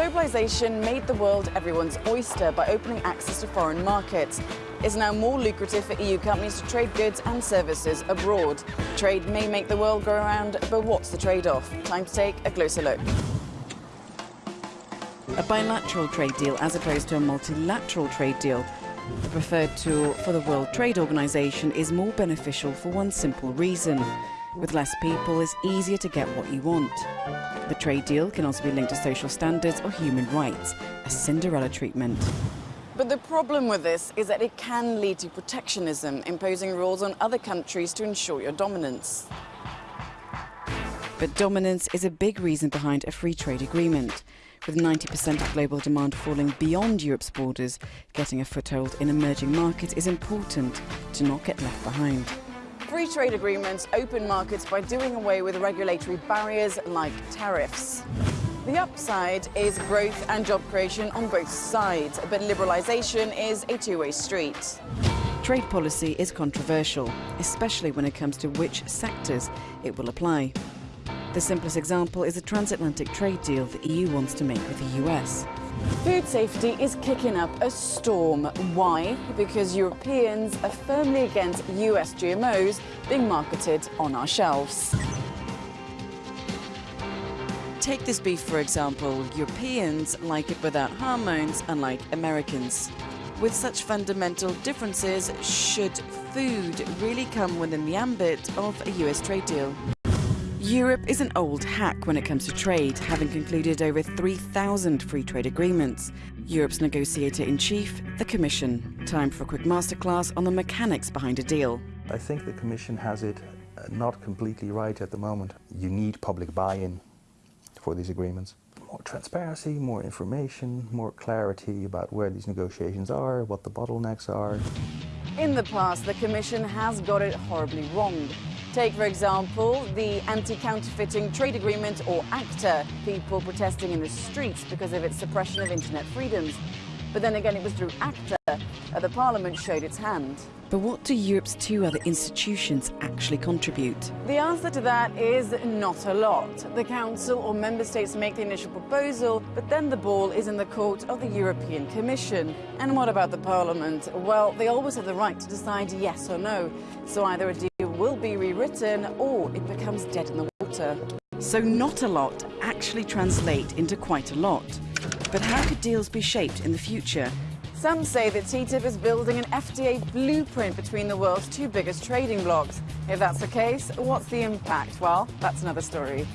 globalization made the world everyone's oyster by opening access to foreign markets. It's now more lucrative for EU companies to trade goods and services abroad. Trade may make the world go around, but what's the trade-off? Time to take a closer look. A bilateral trade deal as opposed to a multilateral trade deal. The preferred tool for the World Trade Organization is more beneficial for one simple reason. With less people, it's easier to get what you want. The trade deal can also be linked to social standards or human rights, a Cinderella treatment. But the problem with this is that it can lead to protectionism, imposing rules on other countries to ensure your dominance. But dominance is a big reason behind a free trade agreement. With 90% of global demand falling beyond Europe's borders, getting a foothold in emerging markets is important to not get left behind. Free trade agreements open markets by doing away with regulatory barriers like tariffs. The upside is growth and job creation on both sides, but liberalisation is a two-way street. Trade policy is controversial, especially when it comes to which sectors it will apply. The simplest example is a transatlantic trade deal the EU wants to make with the US. Food safety is kicking up a storm. Why? Because Europeans are firmly against US GMOs being marketed on our shelves. Take this beef, for example. Europeans like it without hormones, unlike Americans. With such fundamental differences, should food really come within the ambit of a US trade deal? Europe is an old hack when it comes to trade, having concluded over 3,000 free trade agreements. Europe's negotiator-in-chief, the Commission. Time for a quick masterclass on the mechanics behind a deal. I think the Commission has it uh, not completely right at the moment. You need public buy-in for these agreements. More transparency, more information, more clarity about where these negotiations are, what the bottlenecks are. In the past, the Commission has got it horribly wrong. Take, for example, the Anti-Counterfeiting Trade Agreement, or ACTA, people protesting in the streets because of its suppression of internet freedoms. But then again, it was through ACTA that the Parliament showed its hand. But what do Europe's two other institutions actually contribute? The answer to that is not a lot. The Council or Member States make the initial proposal, but then the ball is in the court of the European Commission. And what about the Parliament? Well, they always have the right to decide yes or no. So either a deal will be rewritten or it becomes dead in the water. So not a lot actually translate into quite a lot. But how could deals be shaped in the future? Some say that TTIP is building an FTA blueprint between the world's two biggest trading blocs. If that's the case, what's the impact? Well, that's another story.